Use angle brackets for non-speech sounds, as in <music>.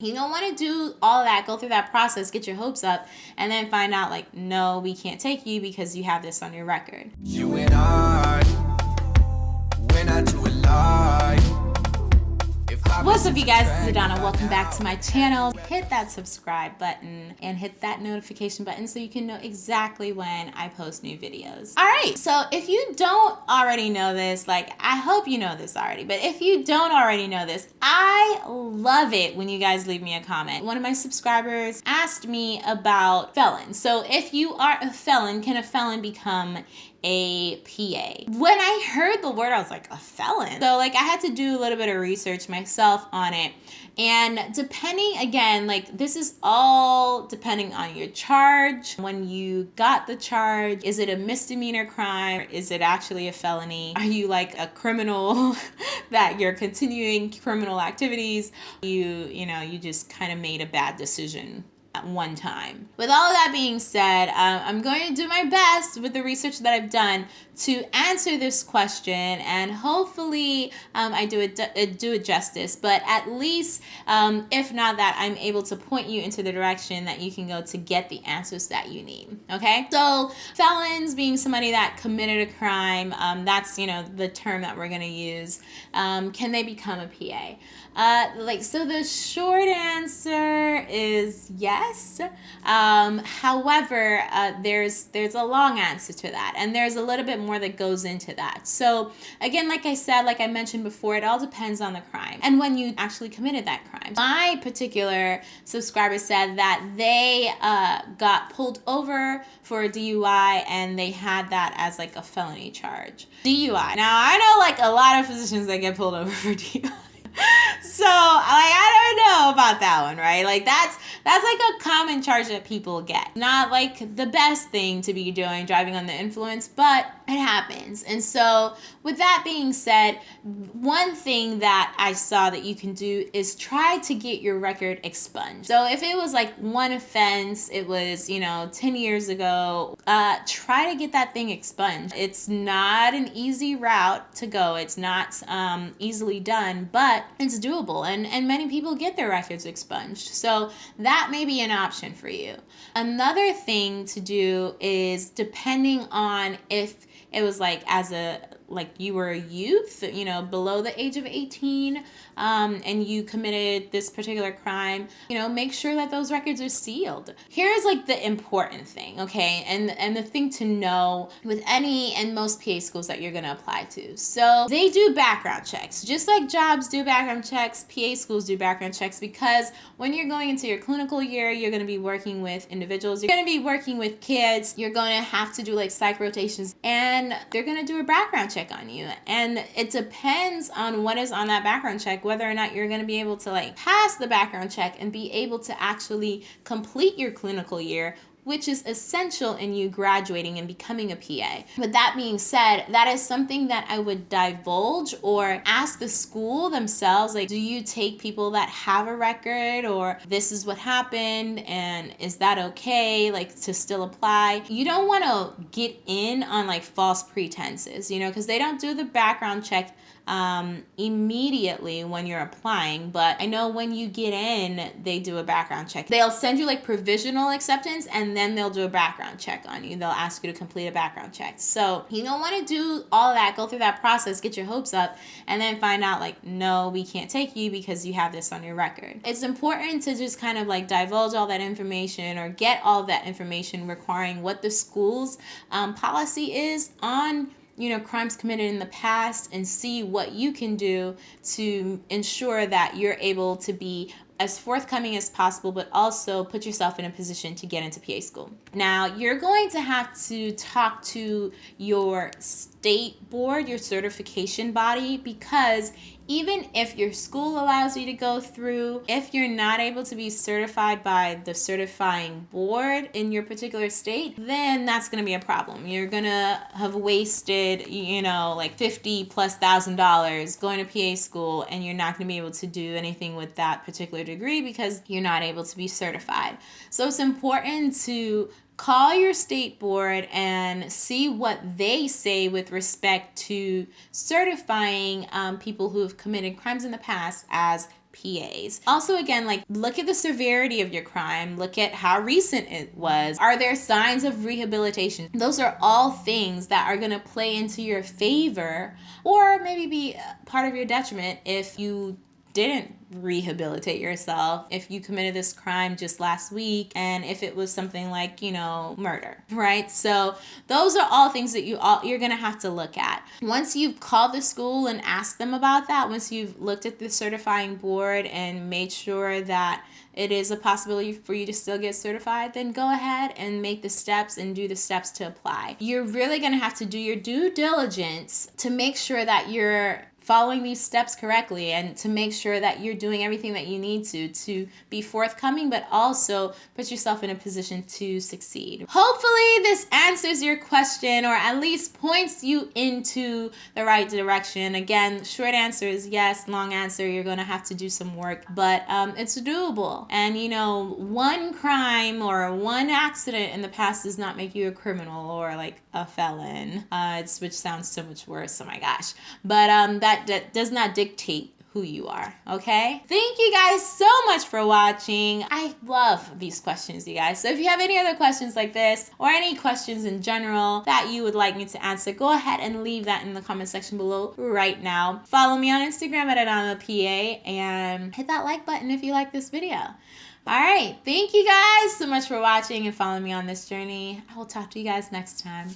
You don't want to do all that, go through that process, get your hopes up, and then find out like, no, we can't take you because you have this on your record. You and I, What's up you guys, this is Adana. Welcome back to my channel. Hit that subscribe button and hit that notification button so you can know exactly when I post new videos. All right, so if you don't already know this, like I hope you know this already, but if you don't already know this, I love it when you guys leave me a comment. One of my subscribers asked me about felons. So if you are a felon, can a felon become a PA. When I heard the word, I was like, a felon. So like I had to do a little bit of research myself on it. And depending again, like this is all depending on your charge. When you got the charge, is it a misdemeanor crime? Is it actually a felony? Are you like a criminal <laughs> that you're continuing criminal activities? You, you know, you just kind of made a bad decision one time. With all of that being said, um, I'm going to do my best with the research that I've done to answer this question and hopefully um, I do it, uh, do it justice, but at least um, if not that, I'm able to point you into the direction that you can go to get the answers that you need, okay? So felons being somebody that committed a crime, um, that's, you know, the term that we're gonna use. Um, can they become a PA? Uh, like, so the short answer is yes. Um, however, uh, there's, there's a long answer to that. And there's a little bit more that goes into that. So again, like I said, like I mentioned before, it all depends on the crime and when you actually committed that crime. My particular subscriber said that they uh, got pulled over for a DUI and they had that as like a felony charge. DUI. Now I know like a lot of physicians that get pulled over for DUI so like I don't know about that one, right? Like that's that's like a common charge that people get. Not like the best thing to be doing, driving on the influence, but it happens. And so with that being said, one thing that I saw that you can do is try to get your record expunged. So if it was like one offense, it was, you know, 10 years ago, uh, try to get that thing expunged. It's not an easy route to go. It's not um, easily done, but it's doable and, and many people get their records expunged. So that may be an option for you. Another thing to do is depending on if it was like as a like you were a youth, you know, below the age of 18, um, and you committed this particular crime, you know, make sure that those records are sealed. Here's like the important thing, okay? And and the thing to know with any and most PA schools that you're gonna apply to. So they do background checks, just like jobs do background checks, PA schools do background checks because when you're going into your clinical year, you're gonna be working with individuals, you're gonna be working with kids, you're gonna have to do like psych rotations, and they're gonna do a background check check on you. And it depends on what is on that background check, whether or not you're going to be able to like pass the background check and be able to actually complete your clinical year which is essential in you graduating and becoming a PA. With that being said, that is something that I would divulge or ask the school themselves, like, do you take people that have a record or this is what happened and is that okay, like to still apply? You don't want to get in on like false pretenses, you know, because they don't do the background check um, immediately when you're applying. But I know when you get in, they do a background check. They'll send you like provisional acceptance and then they'll do a background check on you. They'll ask you to complete a background check. So you don't want to do all that, go through that process, get your hopes up, and then find out like, no, we can't take you because you have this on your record. It's important to just kind of like divulge all that information or get all that information requiring what the school's um, policy is on you know, crimes committed in the past and see what you can do to ensure that you're able to be as forthcoming as possible, but also put yourself in a position to get into PA school. Now, you're going to have to talk to your state board, your certification body, because even if your school allows you to go through, if you're not able to be certified by the certifying board in your particular state, then that's going to be a problem. You're going to have wasted, you know, like 50 plus thousand dollars going to PA school and you're not going to be able to do anything with that particular degree because you're not able to be certified. So it's important to call your state board and see what they say with respect to certifying um, people who have committed crimes in the past as PAs. Also, again, like look at the severity of your crime, look at how recent it was. Are there signs of rehabilitation? Those are all things that are going to play into your favor or maybe be part of your detriment if you didn't rehabilitate yourself if you committed this crime just last week and if it was something like you know murder right so those are all things that you all you're gonna have to look at once you've called the school and asked them about that once you've looked at the certifying board and made sure that it is a possibility for you to still get certified, then go ahead and make the steps and do the steps to apply. You're really to have to do your due diligence to make sure that you're following these steps correctly and to make sure that you're doing everything that you need to to be forthcoming but also put yourself in a position to succeed. Hopefully this answers your question or at least points you into the right direction. Again, short answer is yes, long answer you're going to have to do some work, but um, it's doable. And you know, one crime or one accident in the past does not make you a criminal or like a felon. Uh, which sounds so much worse. Oh my gosh. But um, that that does not dictate who you are, okay? Thank you guys so much for watching. I love these questions, you guys. So if you have any other questions like this or any questions in general that you would like me to answer, go ahead and leave that in the comment section below right now. Follow me on Instagram at AdanaPA and hit that like button if you like this video. All right, thank you guys so much for watching and following me on this journey. I will talk to you guys next time.